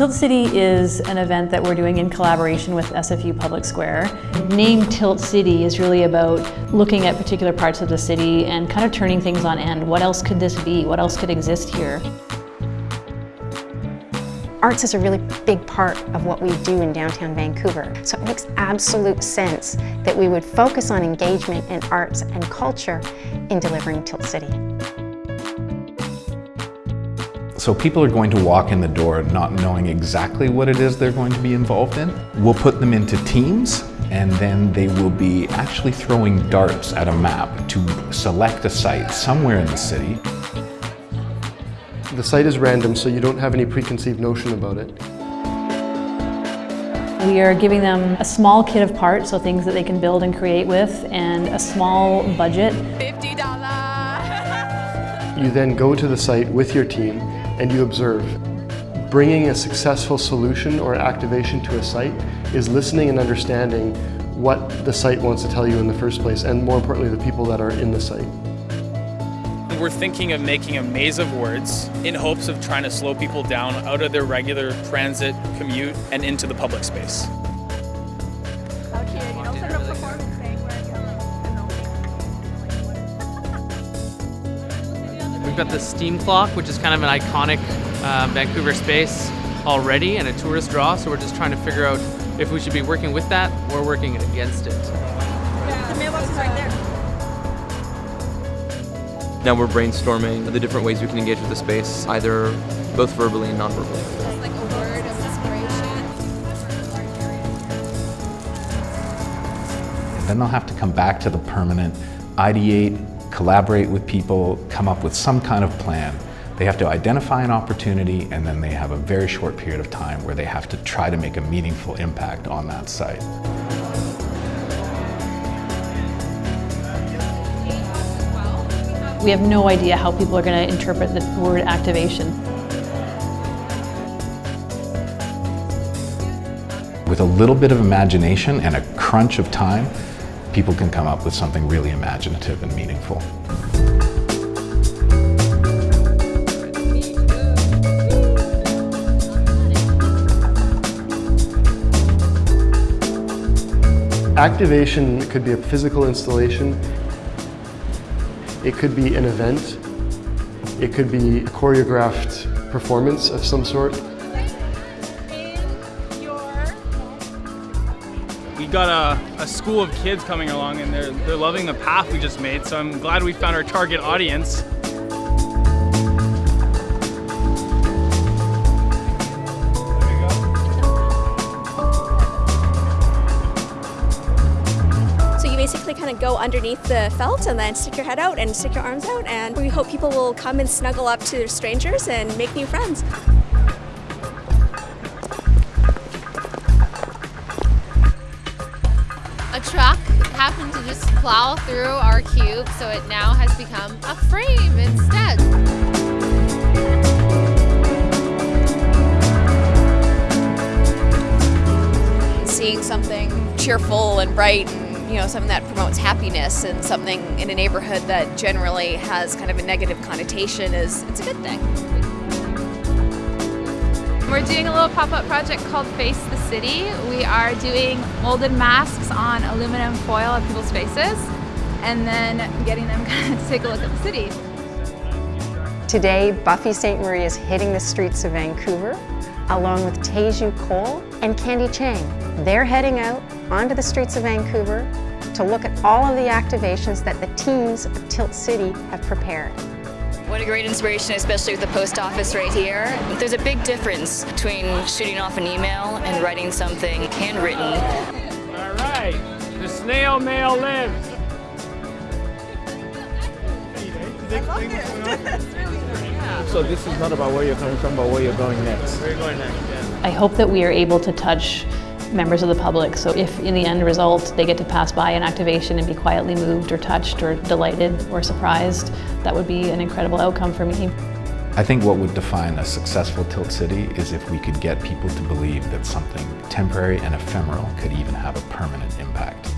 Tilt City is an event that we're doing in collaboration with SFU Public Square. Name Tilt City is really about looking at particular parts of the city and kind of turning things on end. What else could this be? What else could exist here? Arts is a really big part of what we do in downtown Vancouver, so it makes absolute sense that we would focus on engagement in arts and culture in delivering Tilt City. So people are going to walk in the door not knowing exactly what it is they're going to be involved in. We'll put them into teams and then they will be actually throwing darts at a map to select a site somewhere in the city. The site is random, so you don't have any preconceived notion about it. We are giving them a small kit of parts, so things that they can build and create with, and a small budget. $50. You then go to the site with your team and you observe. Bringing a successful solution or activation to a site is listening and understanding what the site wants to tell you in the first place, and more importantly, the people that are in the site. We're thinking of making a maze of words in hopes of trying to slow people down out of their regular transit, commute, and into the public space. Got the steam clock, which is kind of an iconic uh, Vancouver space already and a tourist draw, so we're just trying to figure out if we should be working with that or working against it. The mailbox is right there. Now we're brainstorming the different ways we can engage with the space, either both verbally and non-verbally. Like a word of inspiration. Then they'll have to come back to the permanent, ideate, collaborate with people, come up with some kind of plan. They have to identify an opportunity and then they have a very short period of time where they have to try to make a meaningful impact on that site. We have no idea how people are going to interpret the word activation. With a little bit of imagination and a crunch of time, people can come up with something really imaginative and meaningful. Activation could be a physical installation, it could be an event, it could be a choreographed performance of some sort. We got a, a school of kids coming along and they're, they're loving the path we just made, so I'm glad we found our target audience. So you basically kind of go underneath the felt and then stick your head out and stick your arms out and we hope people will come and snuggle up to strangers and make new friends. Truck happened to just plow through our cube, so it now has become a frame instead. seeing something cheerful and bright and you know something that promotes happiness and something in a neighborhood that generally has kind of a negative connotation is it's a good thing. We're doing a little pop-up project called Face the City. We are doing molded masks on aluminum foil at people's faces and then getting them kind of to take a look at the city. Today, Buffy Sainte-Marie is hitting the streets of Vancouver, along with Teju Cole and Candy Chang. They're heading out onto the streets of Vancouver to look at all of the activations that the teams of Tilt City have prepared. What a great inspiration, especially with the post office right here. There's a big difference between shooting off an email and writing something handwritten. All right, the snail mail lives. So this is not about where you're coming from, but where you're going next. Where are going next? Yeah. I hope that we are able to touch members of the public. So if in the end result they get to pass by an activation and be quietly moved or touched or delighted or surprised, that would be an incredible outcome for me. I think what would define a successful Tilt City is if we could get people to believe that something temporary and ephemeral could even have a permanent impact.